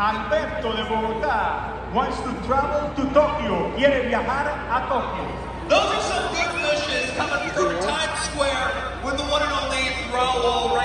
Alberto de Bogotá wants to travel to Tokyo. Quiere viajar a Tokyo. Those are some good wishes coming through Times Square with the one and only Raul